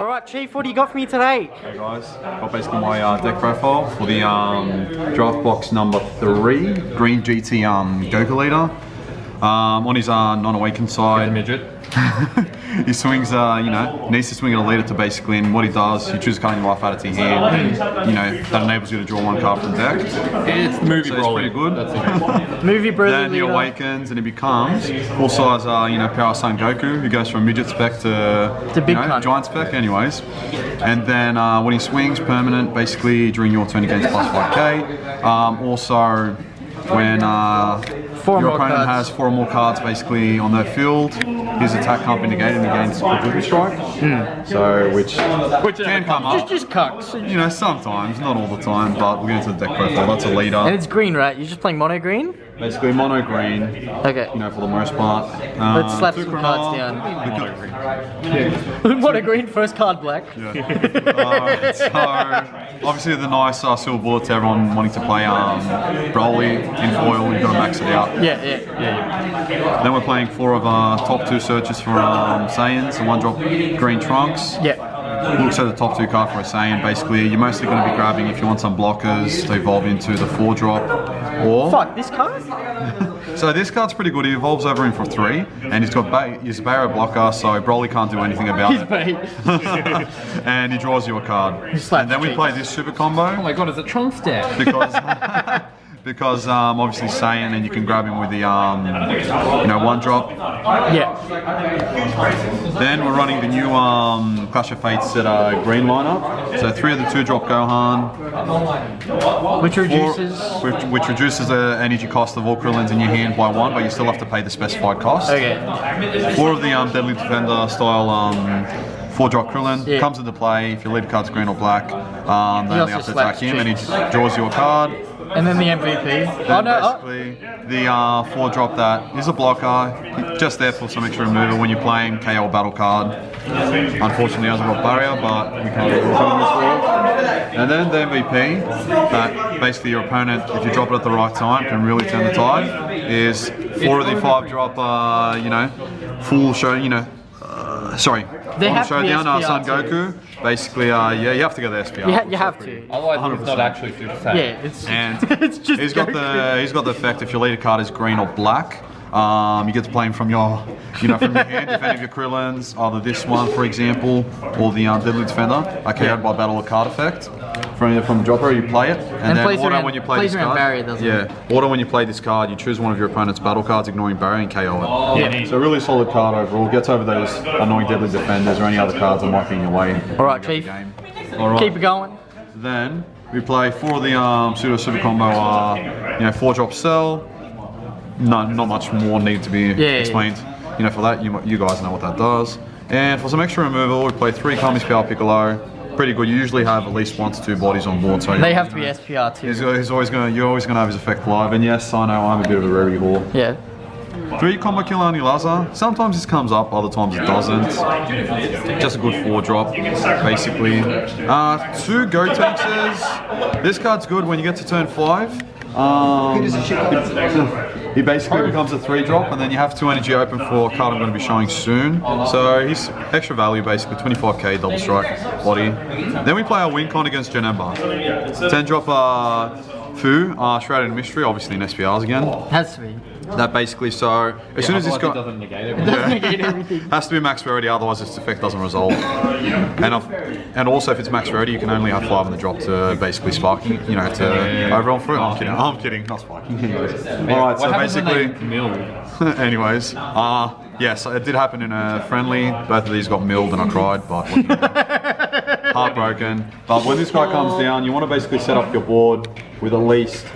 Alright, Chief, what do you got for me today? Hey guys, got basically my uh, deck profile for the um, draft box number three, Green GT um, Goku leader. Um, on his uh, non-awakened side, midget. he swings, uh, you know, needs to swing at a leader to basically, and what he does, he chooses cutting life out of your hand. You know, that enables you to draw one card from deck. It's movie So it's Broly. pretty good. That's it. Movie Broly Then he leader. awakens and he becomes also size, uh, you know, Power Son Goku, who goes from midget spec to, To big you know, giant spec, anyways. And then uh, when he swings, permanent, basically during your turn, he gains plus 5k. Um, also, when uh, Four your opponent cards. has four or more cards basically on their field, his attack can't be negated against he gains Quadruple Strike. So, which, Which can come up. Just, just cucks. You know, sometimes, not all the time, but we'll get into the deck profile. That's a leader. And it's green, right? You're just playing mono green? Basically, mono green, Okay. you know, for the most part. Uh, Let's slap two some Chronar, cards down. because- mono green, first card black. Uh, so, obviously, the nice uh, silver bullet to everyone wanting to play um, Broly in foil, you've got to max it out. Yeah, yeah, yeah. Then we're playing four of our top two searches for um, Saiyans, and one drop green Trunks. Yeah. Looks at the top two card for a Saiyan. Basically, you're mostly going to be grabbing if you want some blockers to evolve into the four drop. Or Fuck, this card? so this card's pretty good. He evolves over in for three, and he's got ba- he's a barrier blocker, so Broly can't do anything about He's it. and he draws you a card. And then we play this super combo. Oh my god, is it Trunks deck? because because um, obviously Saiyan, and you can grab him with the um, you know one drop. Yeah. Then we're running the new um, Clash of Fates set uh, green lineup. So three of the two drop Gohan, Which four, reduces. which, which reduces the energy cost of all Krillins in your hand by one, but you still have to pay the specified cost. Okay. Four of the um, Deadly Defender style um, four drop Krillin Yeah. comes into play. If your lead card's green or black, um, they only have to attack him and he draws you a card. And then the MVP. Oh Then no. Oh. basically, the uh, four drop that is a blocker, just there for some extra removal when you're playing KO battle card. Unfortunately, hasn't got barrier, but we can't get rid of him this. And then the MVP, that basically your opponent, if you drop it at the right time, can really turn the tide, is four of the five drop, uh, you know, full show, you know, uh, sorry, They full have to be showdown, uh, SPR Son too. Basically, Basically, uh, yeah, you have to go the SPR. You, ha- you have to. Otherwise, it's not 100%. actually Super Saiyan. Yeah, it's And it's just he's got the he's got the effect if your leader card is green or black. Um, you get to play him from your, you know, from your hand. If any of your Krillins, either this one, for example, or the um, Deadly Defender, are KO'd by battle or card effect. From from the dropper, you play it, and, And then plays auto around- when you play plays this card. barrier, doesn't yeah, auto when you play this card, you choose one of your opponent's battle cards, ignoring barrier, and KO it. Yeah. So really solid card overall. Gets over those annoying Deadly Defenders or any other cards that might be in your way. All right, Chief. game. All right. Keep it going. Then we play for the um, pseudo super combo. Uh, you know, four drop cell. No, not much more need to be yeah. explained. You know, for that, you you guys know what that does. And for some extra removal, we play three Kami Power Piccolo. Pretty good. You usually have at least one to two bodies on board, so They have to be SPR too. he's always gonna. You're always gonna have his effect live. And yes, I know I'm a bit of a rarity whore. Yeah. Three combo kill only Laza. Sometimes this comes up, other times it doesn't. Just a good four drop, basically. Uh, two Gotenks. This card's good when you get to turn five. Um, he basically becomes a three drop, and then you have two energy open for a card I'm going to be showing soon. So he's extra value, basically 25k double strike body. Then we play our win con against Janemba. 10 drop uh, Fu, uh, Shrouded Mystery, obviously in SPRs again. Has to be. That basically, so as soon as this Otherwise, guy it doesn't negate it. Doesn't negate everything. has to be max rarity, otherwise this effect doesn't resolve. And and also if it's max rarity, you can only have five on the drop to basically sparking, you know, to overall through. I'm kidding. I'm kidding. Not sparking. All right. So basically, anyways, uh, yes, it did happen in a friendly. Both of these got milled and I cried, but what can you do? heartbroken. But when this guy comes down, you want to basically set up your board with at least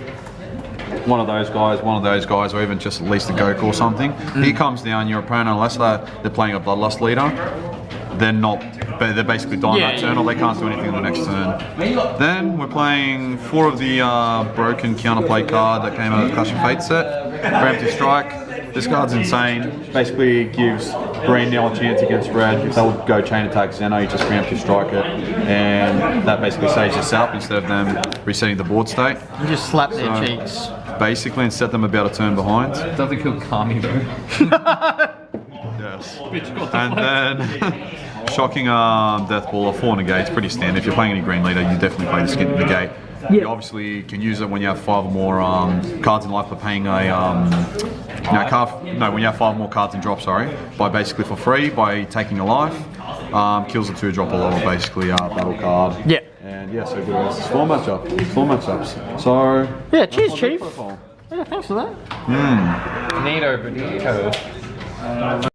one of those guys, one of those guys, or even just at least a Goku or something. Here comes down, your opponent, unless they're, they're playing a Bloodlust leader, they're not, but they're basically dying Yeah, that turn, or they can't do anything on the next turn. Then we're playing four of the uh, broken counterplay card that came out of the Clash of Fate set. Preemptive Strike. This card's insane. Basically gives green now a chance against red. If they'll go chain attack Zeno, you just preemptive strike it. And that basically saves yourself instead of them resetting the board state. You just slap their cheeks. Basically, and set them about a turn behind. Doesn't kill Kami though. Yes. And then shocking um, death ball or four negate. It's pretty standard. If you're playing any green leader, you definitely play the skin negate. Yeah. You obviously can use it when you have five or more um, cards in life by paying a um, no, card, no when you have five more cards in drop. Sorry, by basically for free by taking a life. Um, kills a two drop or lower basically uh, battle card. Yeah. And yeah, so good. It's four matchup, four matchups. So Yeah, cheers, Chief. profile. Yeah, thanks for that. Neato, bonito.